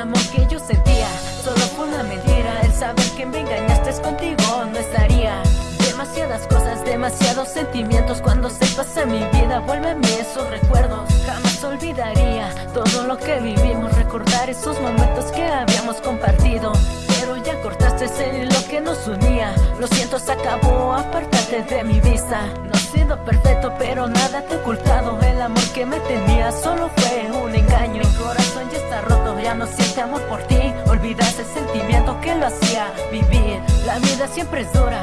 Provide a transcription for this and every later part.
amor que yo sentía. Solo fue una mentira El saber que me engañaste es contigo No estaría. Demasiadas cosas, demasiados sentimientos Cuando se pasa mi vida Vuélveme esos recuerdos. Jamás olvidaría todo lo que vivimos Recordar esos momentos que habíamos compartido. Pero ya cortaste ese hilo que nos unía. Lo siento, se acabó, apártate de mi vista. No he sido perfecto, pero nada te oculta que me tenía solo fue un engaño. Mi corazón ya está roto, ya no siente amor por ti. Olvidas ese sentimiento que lo hacía vivir. La vida siempre es dura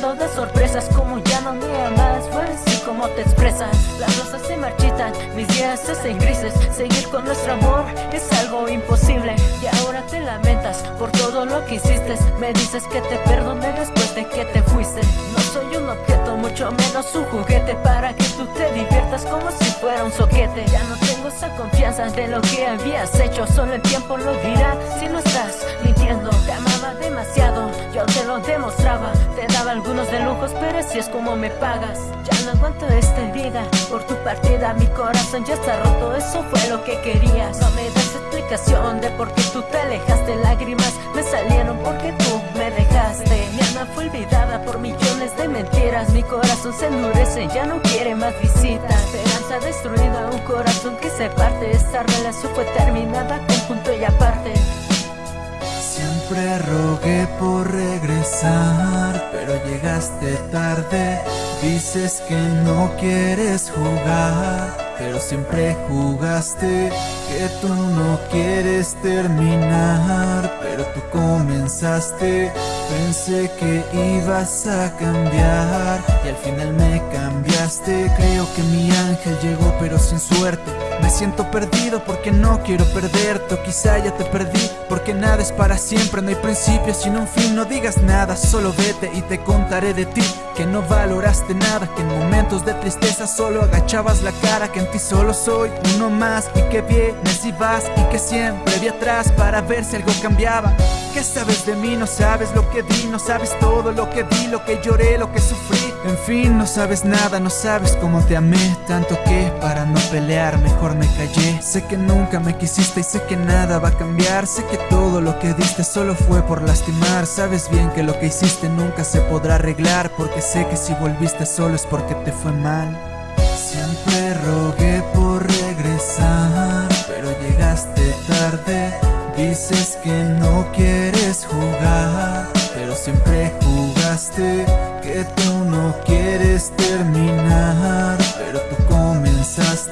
de sorpresas Como ya no me amas, fue así como te expresas. Las rosas se marchitan, mis días se hacen grises. Seguir con nuestro amor es algo imposible. Y ahora te lamentas por todo lo que hiciste. Me dices que te perdone después de que te fuiste. No soy un objeto, mucho menos un juguete Para que tú te diviertas como si fuera un soquete. Ya no tengo esa confianza de lo que habías hecho Solo el tiempo lo dirá. Si no estás mintiendo Te amaba demasiado, yo te lo demostraba. Te daba algunos de lujos, pero así es como me pagas. Ya no aguanto esta herida Por tu partida mi corazón ya está roto Eso fue lo que querías. No me das explicación de por qué tú te alejaste Lágrimas me salieron porque tú me dejaste Fue olvidada por millones de mentiras. Mi corazón se endurece, ya no quiere más visitas. Esperanza destruida, un corazón que se parte. Esta relación fue terminada con punto y aparte. Siempre rogué por regresar, pero llegaste tarde. Dices que no quieres jugar pero siempre jugaste que tú no quieres terminar comenzaste, pensé que ibas a cambiar Y al final me cambiaste, creo que mi ángel llegó pero sin suerte. Me siento perdido porque no quiero perderte o quizá ya te perdí Porque nada es para siempre, no hay principio sino un fin. No digas nada, solo vete y te contaré de ti Que no valoraste nada, que en momentos de tristeza solo agachabas la cara Que en ti solo soy uno más y que vienes y vas Y que siempre vi atrás para ver si algo cambiaba. ¿Qué sabes de mí? No sabes lo que di, no sabes todo lo que vi, lo que lloré, lo que sufrí. En fin, no sabes nada, no sabes cómo te amé Tanto que para no pelear mejor me callé Sé que nunca me quisiste y sé que nada va a cambiar Sé que todo lo que diste solo fue por lastimar Sabes bien que lo que hiciste nunca se podrá arreglar Porque sé que si volviste solo es porque te fue mal Siempre rogué por regresar, pero llegaste tarde. Dices que no quieres jugar, pero siempre jugaste. Que tú no quieres terminar,